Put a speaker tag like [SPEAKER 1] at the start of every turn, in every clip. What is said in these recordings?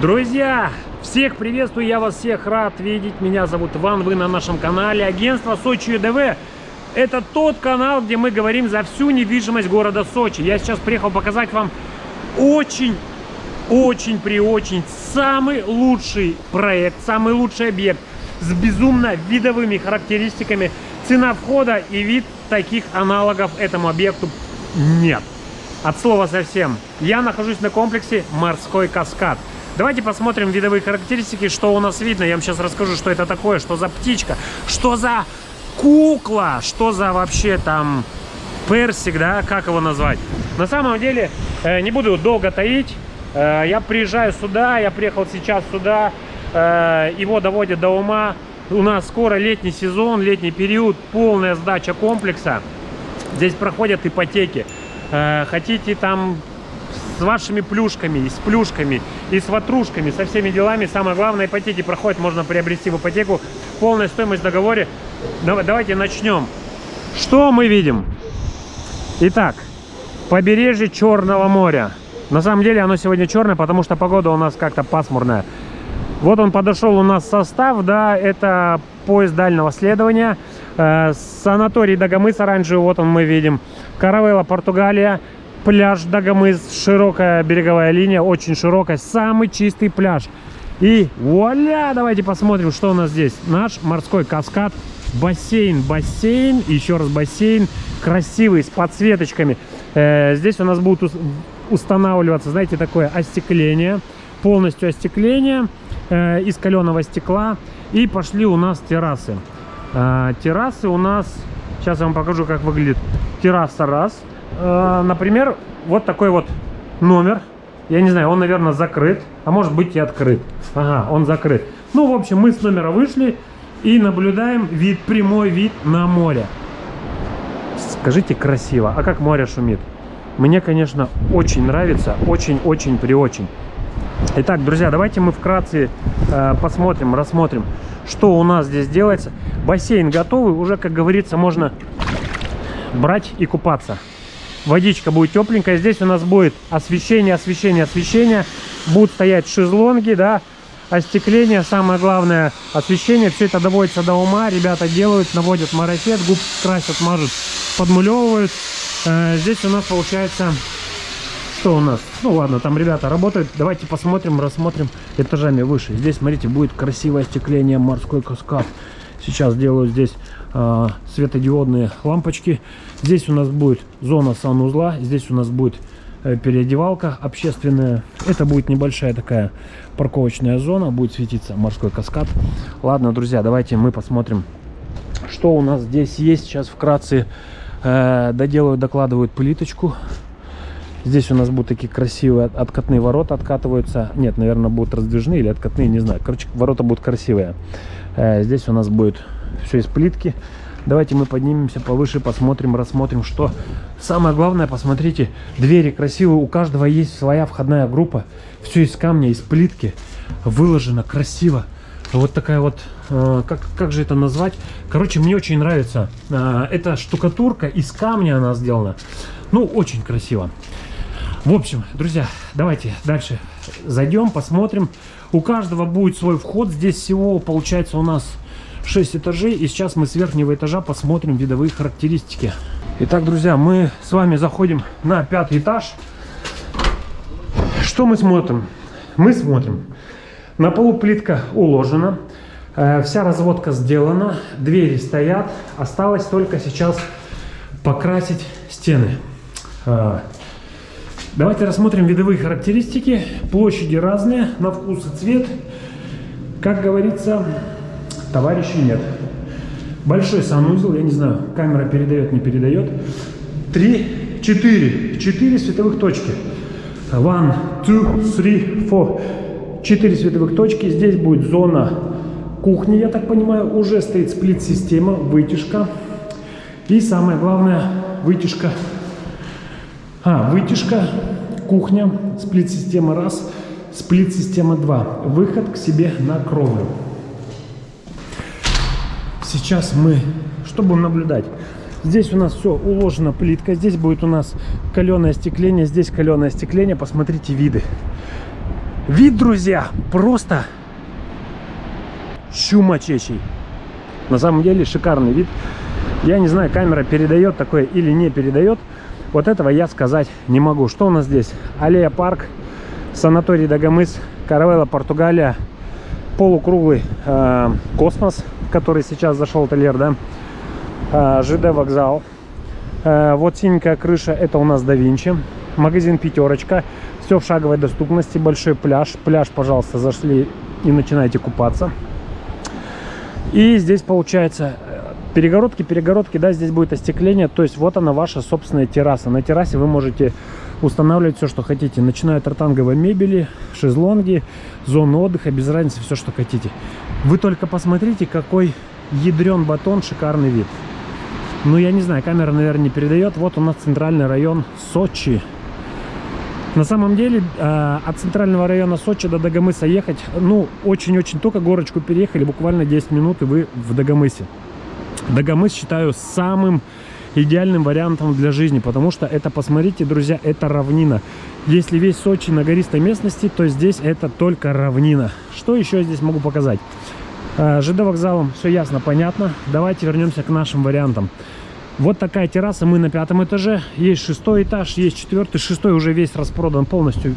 [SPEAKER 1] Друзья, всех приветствую, я вас всех рад видеть. Меня зовут Иван, вы на нашем канале. Агентство Сочи ЮДВ. Это тот канал, где мы говорим за всю недвижимость города Сочи. Я сейчас приехал показать вам очень, очень при очень самый лучший проект, самый лучший объект с безумно видовыми характеристиками. Цена входа и вид таких аналогов этому объекту нет. От слова совсем. Я нахожусь на комплексе «Морской каскад». Давайте посмотрим видовые характеристики, что у нас видно. Я вам сейчас расскажу, что это такое, что за птичка, что за кукла, что за вообще там персик, да, как его назвать. На самом деле, э, не буду долго таить, э, я приезжаю сюда, я приехал сейчас сюда, э, его доводят до ума. У нас скоро летний сезон, летний период, полная сдача комплекса. Здесь проходят ипотеки. Хотите там с вашими плюшками, и с плюшками, и с ватрушками, со всеми делами. Самое главное, ипотеки проходит, можно приобрести в ипотеку. Полная стоимость в договоре. Давайте начнем. Что мы видим? Итак, побережье Черного моря. На самом деле оно сегодня черное, потому что погода у нас как-то пасмурная. Вот он подошел у нас состав, да, это поезд дальнего следования. Э, санаторий Дагомыс оранжевый, вот он мы видим. Каравелла, Португалия пляж Дагомыс, широкая береговая линия, очень широкая, самый чистый пляж. И вуаля, давайте посмотрим, что у нас здесь. Наш морской каскад, бассейн, бассейн, еще раз бассейн, красивый, с подсветочками. Э, здесь у нас будут устанавливаться, знаете, такое остекление, полностью остекление э, из каленого стекла. И пошли у нас террасы. Э, террасы у нас, сейчас я вам покажу, как выглядит терраса раз – Э, например, вот такой вот номер. Я не знаю, он, наверное, закрыт, а может быть и открыт. Ага, он закрыт. Ну, в общем, мы с номера вышли и наблюдаем вид, прямой вид на море. Скажите, красиво. А как море шумит? Мне, конечно, очень нравится. Очень-очень при очень. Итак, друзья, давайте мы вкратце э, посмотрим, рассмотрим, что у нас здесь делается. Бассейн готовый. Уже, как говорится, можно брать и купаться водичка будет тепленькая. Здесь у нас будет освещение, освещение, освещение. Будут стоять шезлонги, да, остекление, самое главное освещение. Все это доводится до ума. Ребята делают, наводят марафет, губ красят, мажут, подмулевывают. Э, здесь у нас получается... Что у нас? Ну ладно, там ребята работают. Давайте посмотрим, рассмотрим этажами выше. Здесь, смотрите, будет красивое остекление, морской каскад. Сейчас делаю здесь э, светодиодные лампочки. Здесь у нас будет зона санузла. Здесь у нас будет э, переодевалка общественная. Это будет небольшая такая парковочная зона. Будет светиться морской каскад. Ладно, друзья, давайте мы посмотрим, что у нас здесь есть. Сейчас вкратце э, доделают, докладывают плиточку. Здесь у нас будут такие красивые откатные ворота откатываются. Нет, наверное, будут раздвижные или откатные, не знаю. Короче, ворота будут красивые. Э, здесь у нас будет все из плитки. Давайте мы поднимемся повыше, посмотрим, рассмотрим, что. Самое главное, посмотрите, двери красивые, у каждого есть своя входная группа. Все из камня, из плитки, выложено красиво. Вот такая вот, э, как, как же это назвать? Короче, мне очень нравится. Э, эта штукатурка из камня она сделана. Ну, очень красиво. В общем, друзья, давайте дальше зайдем, посмотрим. У каждого будет свой вход. Здесь всего получается у нас 6 этажей. И сейчас мы с верхнего этажа посмотрим видовые характеристики. Итак, друзья, мы с вами заходим на пятый этаж. Что мы смотрим? Мы смотрим. На полу плитка уложена. Э, вся разводка сделана. Двери стоят. Осталось только сейчас покрасить стены. Давайте рассмотрим видовые характеристики. Площади разные, на вкус и цвет. Как говорится, товарищей нет. Большой санузел, я не знаю, камера передает, не передает. Три, четыре, четыре световых точки. One, two, three, four. Четыре световых точки. Здесь будет зона кухни, я так понимаю. Уже стоит сплит-система, вытяжка. И самое главное, вытяжка. А, вытяжка, кухня, сплит-система раз, сплит-система два. Выход к себе на кровлю. Сейчас мы, что будем наблюдать? Здесь у нас все уложено плитка, здесь будет у нас каленое остекление, здесь каленое остекление, посмотрите виды. Вид, друзья, просто чумачечий. На самом деле шикарный вид. Я не знаю, камера передает такое или не передает. Вот этого я сказать не могу. Что у нас здесь? Аллея парк, санаторий Дагомыс, Каравелла, Португалия, полукруглый э, космос, который сейчас зашел Тольер, да, э, ЖД вокзал. Э, вот синенькая крыша, это у нас да Винчи. Магазин Пятерочка. Все в шаговой доступности, большой пляж. Пляж, пожалуйста, зашли и начинаете купаться. И здесь получается перегородки, перегородки, да, здесь будет остекление, то есть вот она ваша собственная терраса. На террасе вы можете устанавливать все, что хотите, начиная от ротанговой мебели, шезлонги, зоны отдыха, без разницы, все, что хотите. Вы только посмотрите, какой ядрен батон, шикарный вид. Ну, я не знаю, камера, наверное, не передает. Вот у нас центральный район Сочи. На самом деле, э, от центрального района Сочи до Дагомыса ехать, ну, очень-очень только горочку переехали, буквально 10 минут, и вы в Дагомысе. Дагомыс считаю самым идеальным вариантом для жизни, потому что это, посмотрите, друзья, это равнина. Если весь Сочи на гористой местности, то здесь это только равнина. Что еще здесь могу показать? Э, ЖД вокзалом все ясно, понятно. Давайте вернемся к нашим вариантам. Вот такая терраса, мы на пятом этаже. Есть шестой этаж, есть четвертый. Шестой уже весь распродан полностью.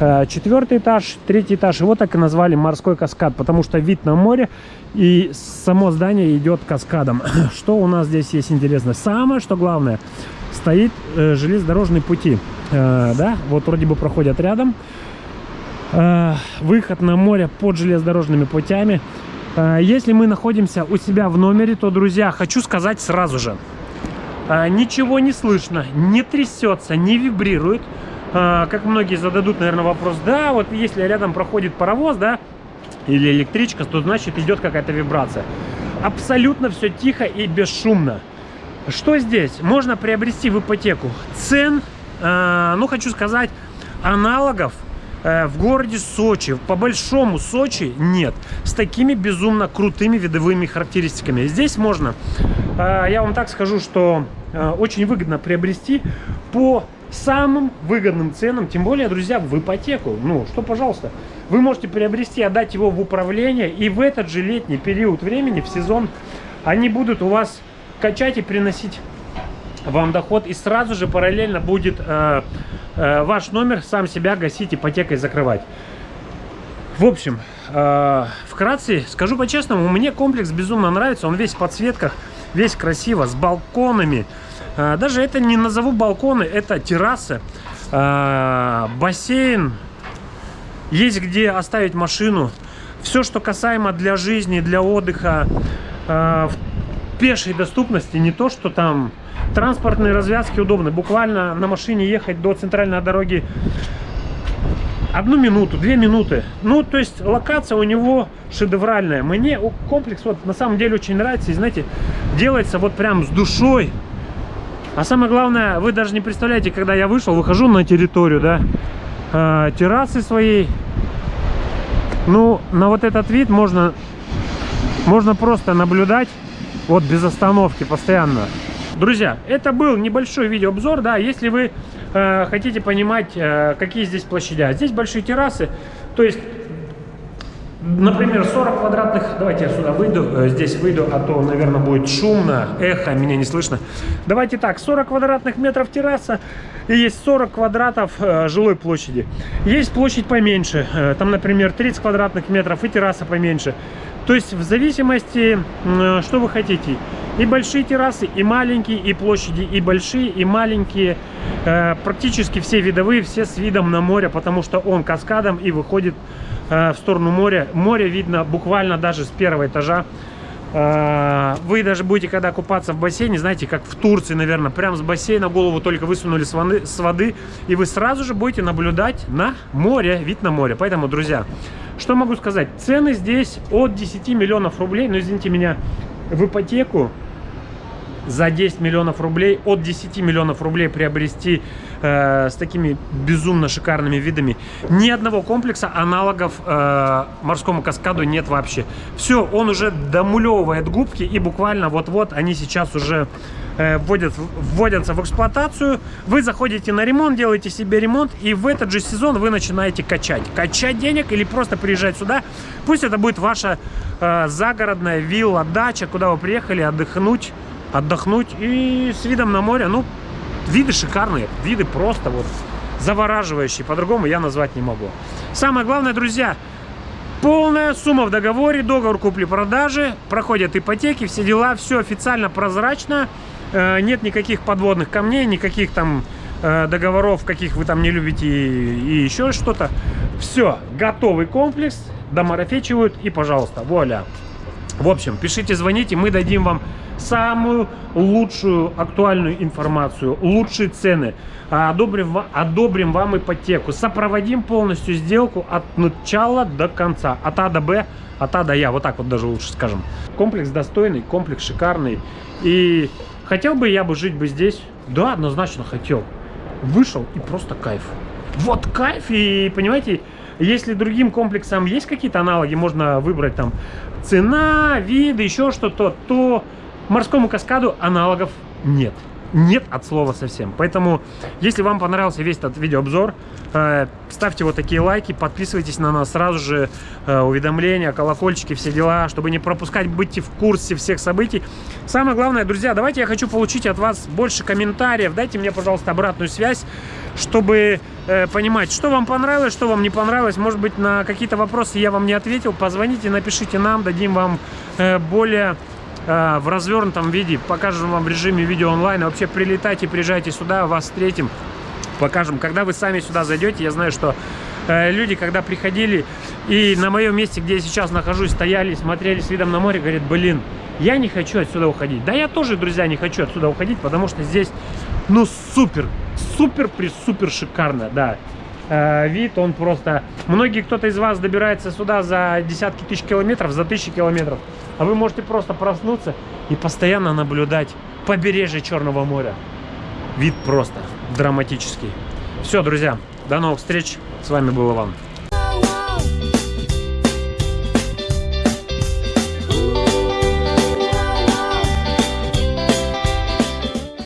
[SPEAKER 1] Э, четвертый этаж, третий этаж. Вот так и назвали морской каскад, потому что вид на море и само здание идет каскадом. Что у нас здесь есть интересно? Самое, что главное, стоит э, железнодорожные пути. Э, да, вот вроде бы проходят рядом. Э, выход на море под железнодорожными путями. Если мы находимся у себя в номере, то, друзья, хочу сказать сразу же. Ничего не слышно, не трясется, не вибрирует. Э, как многие зададут, наверное, вопрос. Да, вот если рядом проходит паровоз, да, или электричка, то значит идет какая-то вибрация. Абсолютно все тихо и бесшумно. Что здесь? Можно приобрести в ипотеку цен, э, ну хочу сказать, аналогов э, в городе Сочи, по большому Сочи нет. С такими безумно крутыми видовыми характеристиками. Здесь можно, э, я вам так скажу, что э, очень выгодно приобрести по самым выгодным ценам, тем более, друзья, в ипотеку. Ну, что, пожалуйста, вы можете приобрести, отдать его в управление, и в этот же летний период времени, в сезон, они будут у вас качать и приносить вам доход, и сразу же параллельно будет э, э, ваш номер сам себя гасить, ипотекой закрывать. В общем, э, вкратце, скажу по-честному, мне комплекс безумно нравится, он весь в подсветках, весь красиво, с балконами, даже это не назову балконы, это террасы, а, бассейн, есть где оставить машину. Все, что касаемо для жизни, для отдыха, а, в пешей доступности, не то, что там транспортные развязки удобны. Буквально на машине ехать до центральной дороги одну минуту, две минуты. Ну, то есть локация у него шедевральная. Мне комплекс вот на самом деле очень нравится. И знаете, делается вот прям с душой. А самое главное, вы даже не представляете, когда я вышел, выхожу на территорию, да, э, террасы своей. Ну, на вот этот вид можно, можно просто наблюдать, вот без остановки, постоянно. Друзья, это был небольшой видеообзор, да, если вы э, хотите понимать, э, какие здесь площади. Здесь большие террасы, то есть Например, 40 квадратных, давайте я сюда выйду, э, здесь выйду, а то, наверное, будет шумно, эхо, меня не слышно. Давайте так, 40 квадратных метров терраса и есть 40 квадратов э, жилой площади. Есть площадь поменьше, э, там, например, 30 квадратных метров и терраса поменьше. То есть в зависимости, что вы хотите. И большие террасы, и маленькие, и площади, и большие, и маленькие. Практически все видовые, все с видом на море, потому что он каскадом и выходит в сторону моря. Море видно буквально даже с первого этажа. Э, вы даже будете, когда купаться в бассейне, знаете, как в Турции, наверное, прям с бассейна голову только высунули с воды, и вы сразу же будете наблюдать на море, вид на море. Поэтому, друзья, что могу сказать? Цены здесь от 10 миллионов рублей, но, извините меня, в ипотеку за 10 миллионов рублей, от 10 миллионов рублей приобрести э, с такими безумно шикарными видами. Ни одного комплекса аналогов э, морскому каскаду нет вообще. Все, он уже домулевывает губки и буквально вот-вот они сейчас уже э, вводят, вводятся в эксплуатацию. Вы заходите на ремонт, делаете себе ремонт и в этот же сезон вы начинаете качать. Качать денег или просто приезжать сюда. Пусть это будет ваша э, загородная вилла, дача, куда вы приехали отдохнуть, отдохнуть и с видом на море. Ну, виды шикарные, виды просто вот завораживающие. По-другому я назвать не могу. Самое главное, друзья, Полная сумма в договоре, договор купли-продажи, проходят ипотеки, все дела, все официально прозрачно, э, нет никаких подводных камней, никаких там э, договоров, каких вы там не любите и, еще что-то. Все, готовый комплекс, домарафечивают и, пожалуйста, вуаля. В общем, пишите, звоните, мы дадим вам самую лучшую актуальную информацию, лучшие цены, одобрим, одобрим вам ипотеку, сопроводим полностью сделку от начала до конца, от А до Б, от А до Я, вот так вот даже лучше скажем. Комплекс достойный, комплекс шикарный, и хотел бы я бы жить бы здесь? Да, однозначно хотел. Вышел и просто кайф. Вот кайф, и понимаете, если другим комплексам есть какие-то аналоги, можно выбрать там цена, виды, еще что-то, то Морскому каскаду аналогов нет. Нет от слова совсем. Поэтому, если вам понравился весь этот видеообзор, э, ставьте вот такие лайки, подписывайтесь на нас сразу же, э, уведомления, колокольчики, все дела, чтобы не пропускать, будьте в курсе всех событий. Самое главное, друзья, давайте я хочу получить от вас больше комментариев, дайте мне, пожалуйста, обратную связь, чтобы э, понимать, что вам понравилось, что вам не понравилось. Может быть, на какие-то вопросы я вам не ответил, позвоните, напишите нам, дадим вам э, более в развернутом виде, покажем вам в режиме видео онлайн. Вообще прилетайте, приезжайте сюда, вас встретим, покажем. Когда вы сами сюда зайдете, я знаю, что э, люди, когда приходили и на моем месте, где я сейчас нахожусь, стояли, смотрели с видом на море, говорят, блин, я не хочу отсюда уходить. Да я тоже, друзья, не хочу отсюда уходить, потому что здесь, ну, супер, супер, при супер шикарно, да. Э, вид, он просто... Многие, кто-то из вас добирается сюда за десятки тысяч километров, за тысячи километров. А вы можете просто проснуться и постоянно наблюдать побережье Черного моря. Вид просто драматический. Все, друзья, до новых встреч. С вами был Иван.